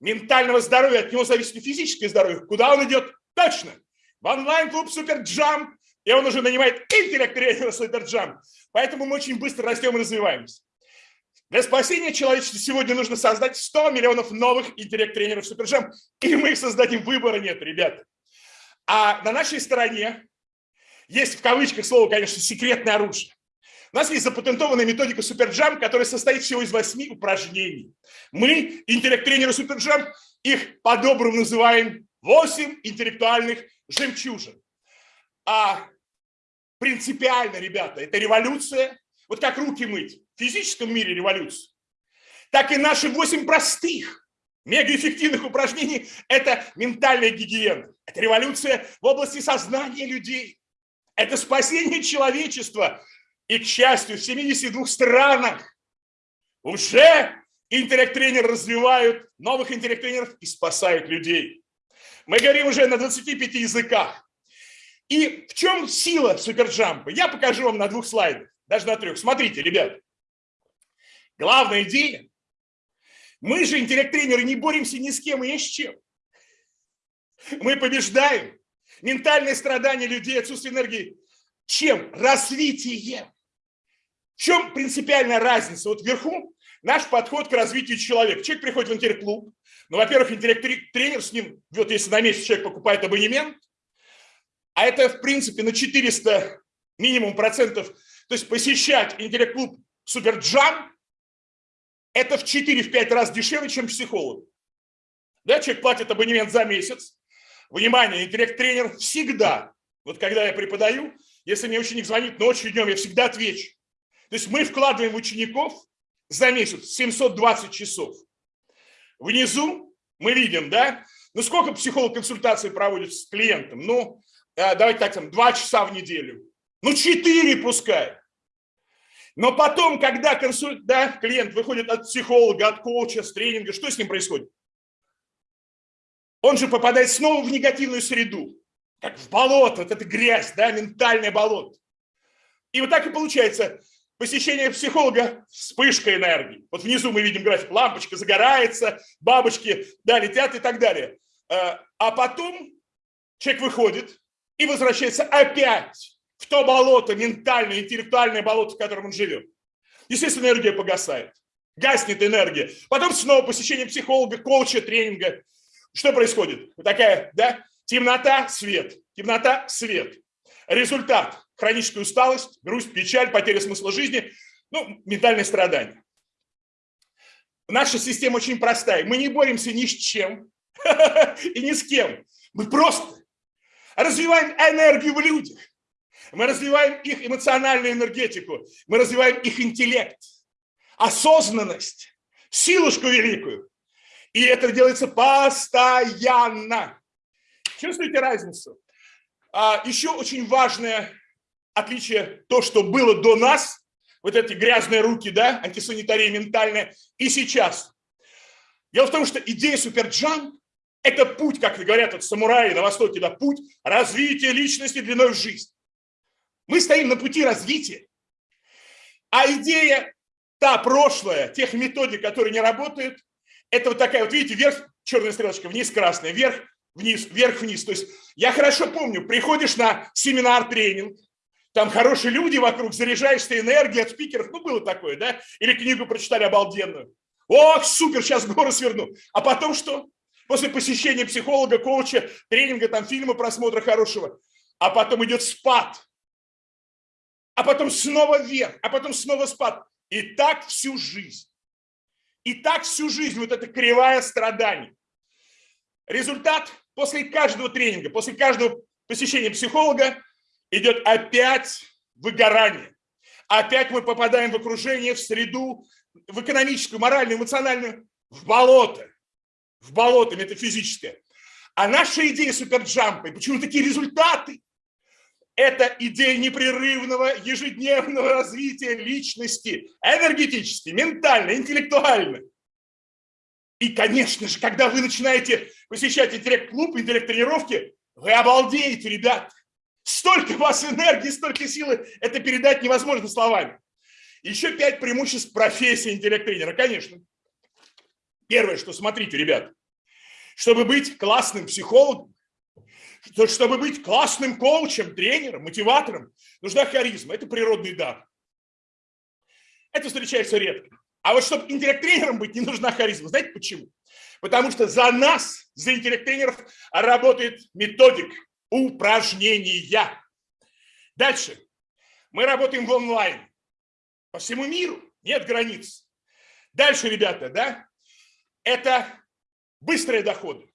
ментального здоровья, от него зависит и физическое здоровье, куда он идет? Точно. В онлайн-клуб Суперджам, и он уже нанимает интеллект-тренера Суперджам. Поэтому мы очень быстро растем и развиваемся. Для спасения человечества сегодня нужно создать 100 миллионов новых интеллект-тренеров Суперджам, и мы их создадим, выбора нет, ребята. А на нашей стороне есть в кавычках слово, конечно, секретное оружие. У нас есть запатентованная методика Суперджам, которая состоит всего из восьми упражнений. Мы, интеллект-тренеры Суперджам, их по-доброму называем 8 интеллектуальных жемчужин. А принципиально, ребята, это революция. Вот как руки мыть физическом мире революция, так и наши 8 простых, мегаэффективных упражнений – это ментальная гигиена. Это революция в области сознания людей. Это спасение человечества и, к счастью, в 72 странах уже интеллект-тренеры развивают новых интеллект-тренеров и спасают людей. Мы говорим уже на 25 языках. И в чем сила суперджампа? Я покажу вам на двух слайдах, даже на трех. Смотрите, ребят. Главная идея. Мы же, интеллект-тренеры, не боремся ни с кем и ни с чем. Мы побеждаем ментальные страдания людей, отсутствие энергии. Чем? Развитием. В чем принципиальная разница? Вот вверху наш подход к развитию человека. Человек приходит в интеллект-клуб. Ну, во-первых, интеллект-тренер с ним, вот если на месяц человек покупает абонемент, а это, в принципе, на 400 минимум процентов, то есть посещать интеллект-клуб суперджам – это в 4-5 раз дешевле, чем психолог. Да, человек платит абонемент за месяц. Внимание, интеллект-тренер всегда, вот когда я преподаю, если мне ученик звонит ночью днем, я всегда отвечу. То есть мы вкладываем в учеников за месяц 720 часов. Внизу мы видим, да, ну сколько психолог консультации проводит с клиентом? Ну, э, давайте так, там, 2 часа в неделю. Ну, 4 пускай. Но потом, когда консуль... да, клиент выходит от психолога, от коуча, с тренинга, что с ним происходит? Он же попадает снова в негативную среду, как в болото, вот это грязь, да, ментальное болото. И вот так и получается, посещение психолога, вспышка энергии. Вот внизу мы видим график, лампочка загорается, бабочки, да, летят и так далее. А, а потом человек выходит и возвращается опять в то болото, ментальное, интеллектуальное болото, в котором он живет. Естественно, энергия погасает, гаснет энергия. Потом снова посещение психолога, коуча, тренинга. Что происходит? Вот такая, да, темнота, свет, темнота, свет. Результат – хроническая усталость, грусть, печаль, потеря смысла жизни, ну, ментальное страдание. Наша система очень простая. Мы не боремся ни с чем и ни с кем. Мы просто развиваем энергию в людях. Мы развиваем их эмоциональную энергетику. Мы развиваем их интеллект, осознанность, силушку великую. И это делается постоянно. Чувствуете разницу? А, еще очень важное отличие, то, что было до нас, вот эти грязные руки, да, антисанитария ментальная, и сейчас. Дело в том, что идея суперджам – это путь, как говорят вот самураи на Востоке, да, путь развития личности длиной в жизнь. Мы стоим на пути развития, а идея та прошлая, тех методик, которые не работают, это вот такая, вот видите, вверх черная стрелочка, вниз красная, вверх, вниз, вверх, вниз. То есть я хорошо помню, приходишь на семинар, тренинг, там хорошие люди вокруг, заряжаешься энергией от спикеров, ну было такое, да? Или книгу прочитали обалденную. Ох, супер, сейчас горы сверну. А потом что? После посещения психолога, коуча, тренинга, там фильма, просмотра хорошего. А потом идет спад. А потом снова вверх, а потом снова спад. И так всю жизнь. И так всю жизнь вот эта кривая страданий. Результат после каждого тренинга, после каждого посещения психолога идет опять выгорание. Опять мы попадаем в окружение, в среду, в экономическую, моральную, эмоциональную, в болото. В болото метафизическое. А наша идея суперджампа, почему такие результаты? Это идея непрерывного ежедневного развития личности, энергетически, ментально, интеллектуально. И, конечно же, когда вы начинаете посещать интеллект-клуб, интеллект-тренировки, вы обалдеете, ребят. Столько у вас энергии, столько силы, это передать невозможно словами. Еще пять преимуществ профессии интеллект-тренера, конечно. Первое, что смотрите, ребят, чтобы быть классным психологом, чтобы быть классным коучем, тренером, мотиватором, нужна харизма. Это природный дар. Это встречается редко. А вот чтобы интеллект-тренером быть, не нужна харизма. Знаете почему? Потому что за нас, за интеллект-тренеров, работает методик упражнения. Дальше. Мы работаем в онлайн. По всему миру нет границ. Дальше, ребята, да, это быстрые доходы.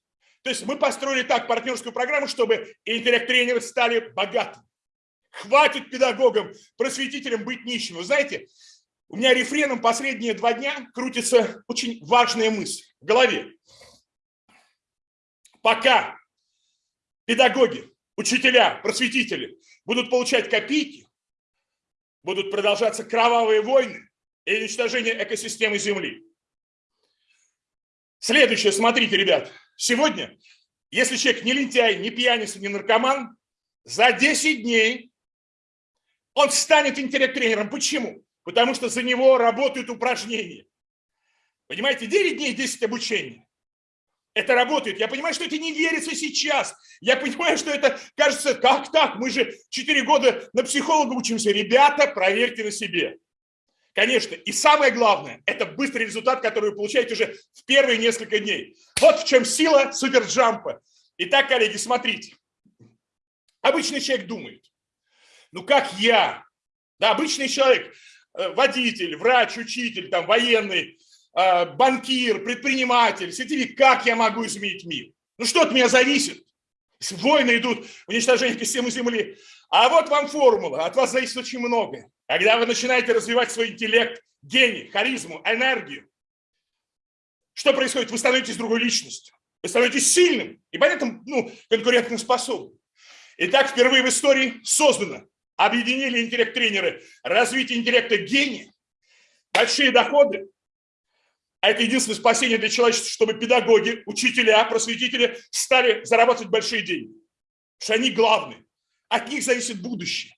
То есть мы построили так партнерскую программу, чтобы интеллект-тренеры стали богатыми. Хватит педагогам, просветителям быть нищим. Вы знаете, у меня рефреном последние два дня крутится очень важная мысль в голове. Пока педагоги, учителя, просветители будут получать копейки, будут продолжаться кровавые войны и уничтожение экосистемы Земли. Следующее, смотрите, ребят, Сегодня, если человек не лентяй, не пьяница, не наркоман, за 10 дней он станет интеллект-тренером. Почему? Потому что за него работают упражнения. Понимаете, 9 дней, 10 обучений. Это работает. Я понимаю, что это не верится сейчас. Я понимаю, что это кажется, как так? Мы же 4 года на психолога учимся. Ребята, проверьте на себе. Конечно, и самое главное, это быстрый результат, который вы получаете уже в первые несколько дней. Вот в чем сила суперджампа. Итак, коллеги, смотрите. Обычный человек думает, ну как я, да, обычный человек, э, водитель, врач, учитель, там, военный, э, банкир, предприниматель, сетевик, как я могу изменить мир? Ну что от меня зависит? Войны идут, уничтожение системы Земли. А вот вам формула, от вас зависит очень многое. Когда вы начинаете развивать свой интеллект, гений, харизму, энергию, что происходит? Вы становитесь другой личностью. Вы становитесь сильным и поэтому ну, конкурентоспособным. Итак, впервые в истории создано, объединили интеллект-тренеры, развитие интеллекта гения, большие доходы. А это единственное спасение для человечества, чтобы педагоги, учителя, просветители стали зарабатывать большие деньги. Потому что они главные. От них зависит будущее.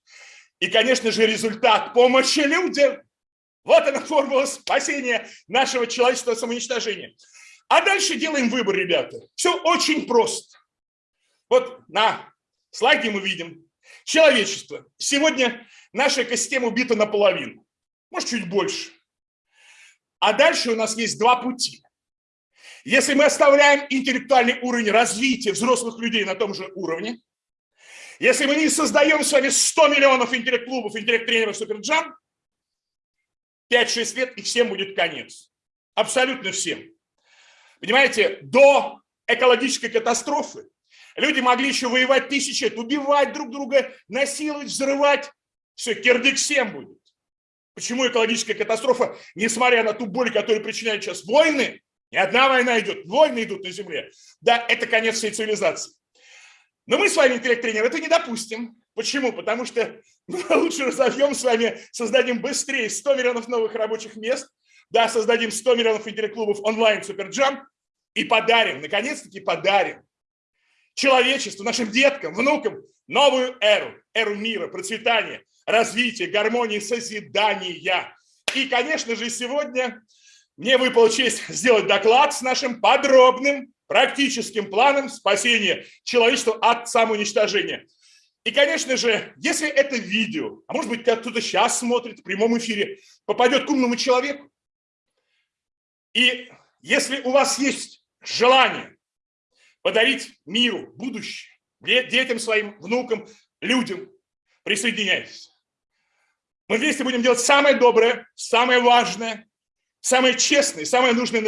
И, конечно же, результат помощи людям. Вот она формула спасения нашего человечества от самоуничтожения. А дальше делаем выбор, ребята. Все очень просто. Вот на слайде мы видим человечество. Сегодня наша экосистема убита наполовину, может чуть больше. А дальше у нас есть два пути. Если мы оставляем интеллектуальный уровень развития взрослых людей на том же уровне, если мы не создаем с вами 100 миллионов интеллект-клубов, интеллект-тренеров Суперджам, 5-6 лет и всем будет конец. Абсолютно всем. Понимаете, до экологической катастрофы люди могли еще воевать тысячи лет, убивать друг друга, насиловать, взрывать. Все, кирдык всем будет. Почему экологическая катастрофа, несмотря на ту боль, которую причиняют сейчас войны, не одна война идет, войны идут на Земле. Да, это конец всей цивилизации. Но мы с вами, интеллект-тренер, это не допустим. Почему? Потому что мы лучше разовьем с вами, создадим быстрее 100 миллионов новых рабочих мест, да, создадим 100 миллионов интеллект-клубов онлайн Суперджам и подарим, наконец-таки подарим человечеству, нашим деткам, внукам новую эру, эру мира, процветания, развития, гармонии, созидания. И, конечно же, сегодня мне выпала честь сделать доклад с нашим подробным практическим планом спасения человечества от самоуничтожения. И, конечно же, если это видео, а может быть, кто-то сейчас смотрит в прямом эфире, попадет к умному человеку, и если у вас есть желание подарить миру будущее, детям своим, внукам, людям, присоединяйтесь. Мы вместе будем делать самое доброе, самое важное, самое честное, самое нужное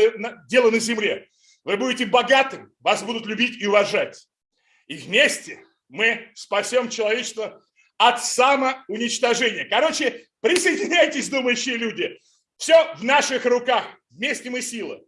дело на земле. Вы будете богатым, вас будут любить и уважать. И вместе мы спасем человечество от самоуничтожения. Короче, присоединяйтесь, думающие люди. Все в наших руках. Вместе мы сила.